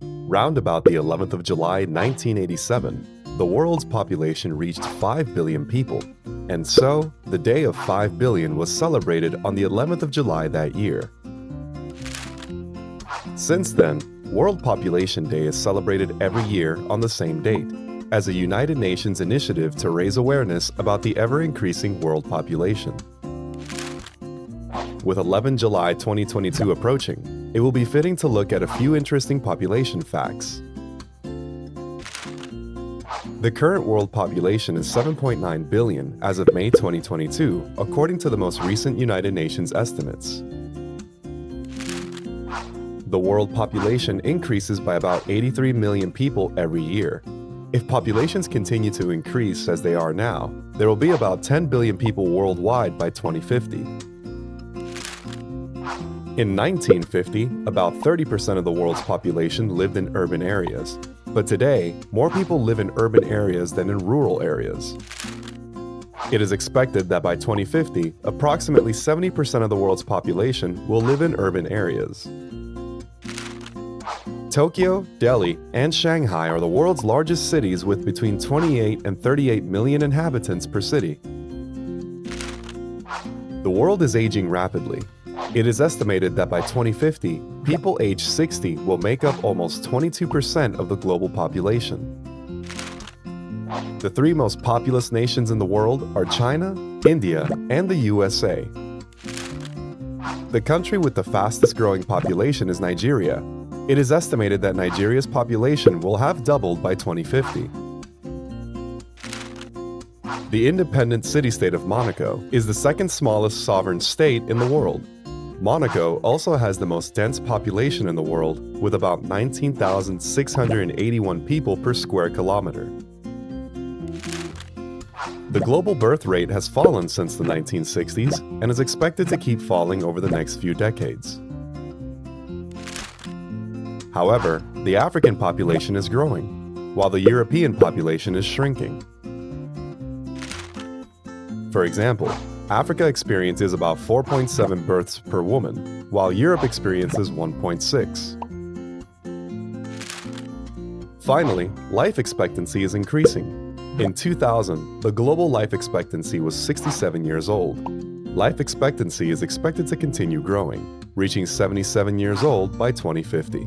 Round about the 11th of July 1987, the world's population reached 5 billion people, and so the day of 5 billion was celebrated on the 11th of July that year. Since then, World Population Day is celebrated every year on the same date, as a United Nations initiative to raise awareness about the ever-increasing world population. With 11 July 2022 approaching, it will be fitting to look at a few interesting population facts. The current world population is 7.9 billion as of May 2022, according to the most recent United Nations estimates. The world population increases by about 83 million people every year. If populations continue to increase as they are now, there will be about 10 billion people worldwide by 2050. In 1950, about 30% of the world's population lived in urban areas. But today, more people live in urban areas than in rural areas. It is expected that by 2050, approximately 70% of the world's population will live in urban areas. Tokyo, Delhi, and Shanghai are the world's largest cities with between 28 and 38 million inhabitants per city. The world is aging rapidly, it is estimated that by 2050, people aged 60 will make up almost 22% of the global population. The three most populous nations in the world are China, India, and the USA. The country with the fastest growing population is Nigeria. It is estimated that Nigeria's population will have doubled by 2050. The independent city-state of Monaco is the second smallest sovereign state in the world Monaco also has the most dense population in the world, with about 19,681 people per square kilometer. The global birth rate has fallen since the 1960s and is expected to keep falling over the next few decades. However, the African population is growing, while the European population is shrinking. For example, Africa experiences about 4.7 births per woman, while Europe experiences 1.6. Finally, life expectancy is increasing. In 2000, the global life expectancy was 67 years old. Life expectancy is expected to continue growing, reaching 77 years old by 2050.